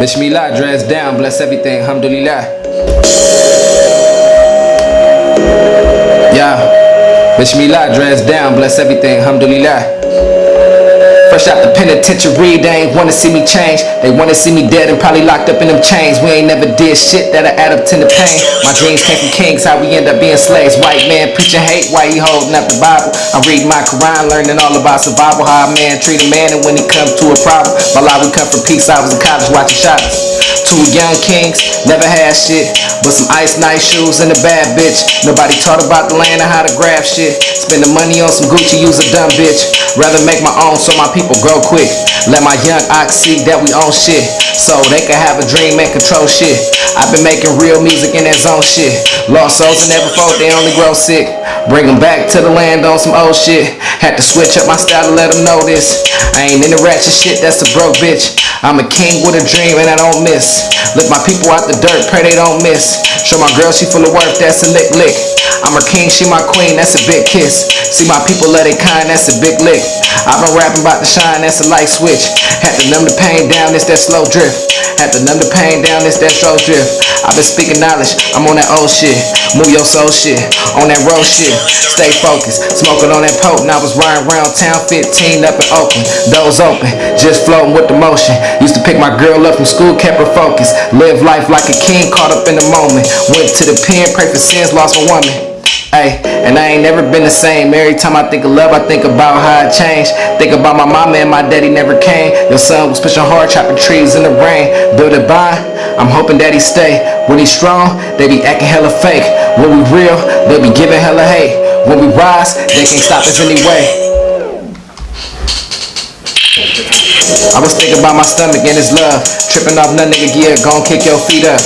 Bismillah, dress down, bless everything, alhamdulillah. Yeah, Bismillah, dress down, bless everything, alhamdulillah. Fresh out the penitentiary, they ain't wanna see me change. They wanna see me dead and probably locked up in them chains. We ain't never did shit that'll add up to the pain. My dreams came from kings, how we end up being slaves. White man preaching hate, why he holding up the Bible? I read my Quran, learning all about survival. How a man treat a man and when he comes to a problem. My life we come from peace, I was in college watching shots. Two young kings, never had shit. But some ice nice shoes and a bad bitch. Nobody taught about the land and how to grab shit. Spend the money on some Gucci, use a dumb bitch. Rather make my own so my people grow quick. Let my young ox see that we own shit. So they can have a dream and control shit. I've been making real music in that zone shit. Lost souls and never fold, they only grow sick. Bring them back to the land on some old shit. Had to switch up my style to let them know this. I ain't in the ratchet shit, that's a broke bitch. I'm a king with a dream and I don't miss. Lift my people out the dirt, pray they don't miss. Show my girl she full of worth, that's a lick lick. I'm a king, she my queen, that's a big kiss. See my people let it kind, that's a big lick. I've been rapping about the shine, that's a light switch. Had to numb the pain down, it's that slow drift. Had to numb the pain down, it's that slow drift. I've been speaking knowledge, I'm on that old shit. Move your soul shit, on that road shit. Stay focused, smoking on that potent. I was riding around town 15 up in Oakland. Doors open, just floating with the motion. Used to pick my girl up from school, kept her focused. Live life like a king, caught up in the moment. Went to the pen, pray for sins, lost my woman. Hey, and I ain't never been the same. Every time I think of love, I think about how I changed. Think about my mama and my daddy never came. Your son was pushing hard, chopping trees in the rain. Build a bond, I'm hoping that he stay. When he's strong, they be acting hella fake. When we real, they be giving hella hate. When we rise, they can't stop us anyway. I was thinking about my stomach and his love. Tripping off nothing, nigga, gon' kick your feet up.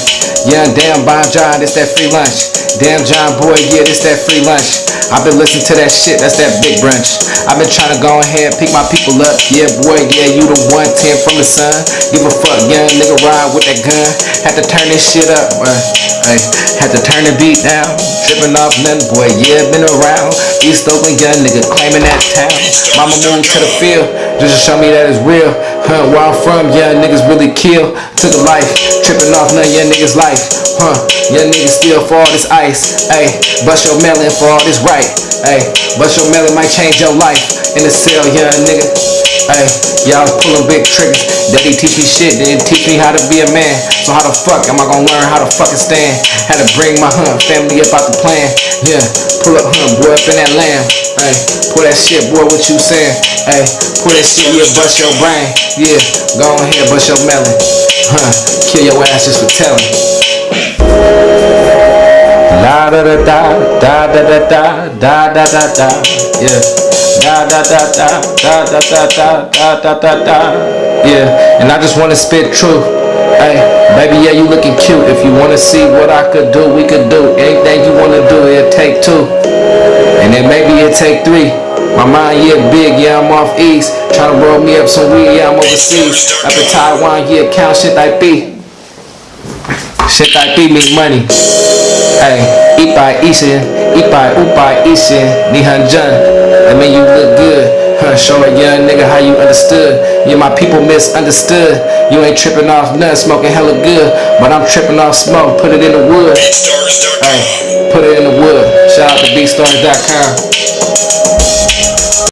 Young damn Bon John, it's that free lunch. Damn John boy, yeah, this that free lunch. I've been listening to that shit, that's that big brunch. I've been trying to go ahead, pick my people up. Yeah, boy, yeah, you the one ten from the sun. Give a fuck, young nigga ride with that gun. Had to turn this shit up, uh, hey, had to turn the beat down. Tripping off nothing, boy, yeah, been around. East Oakland young nigga claiming that town. Mama moved to the field, just to show me that it's real. Huh, where I'm from, young niggas really kill. Took a life, tripping off none young niggas life. Huh, young niggas still for all this ice. Ayy, bust your melon for all this right. Ayy, bust your melon might change your life. In the cell, young nigga. Ayy, y'all pulling big triggers. Daddy teach me shit, didn't teach me how to be a man. So how the fuck am I gonna learn how to fucking stand? Had to bring my huh, family up out the plan. Yeah, pull up huh, boy up in that lamb. Ayy, pull that shit, boy, what you saying? Ayy, pull that shit, yeah, bust your brain. Yeah, go on ahead, bust your melon. Huh, kill your ass just for telling. Da da da da da da da da da da da yeah da da da da da da da da da da yeah and I just wanna spit truth hey baby yeah you looking cute if you wanna see what I could do we could do anything you wanna do It'll take two and then maybe it'll take three my mind, yeah, big, yeah, I'm off east. Tryna roll me up some weed, yeah, I'm overseas. Up in Taiwan, yeah, count shit like B. Shit like B mean money. Hey, ipai isin, ipai upai isin, nihanjan. That mean you look good. Huh, show a young nigga how you understood. Yeah, my people misunderstood. You ain't tripping off nothing, smoking hella good. But I'm tripping off smoke, put it in the wood. Hey, put it in the wood. Shout out to BeatStars.com.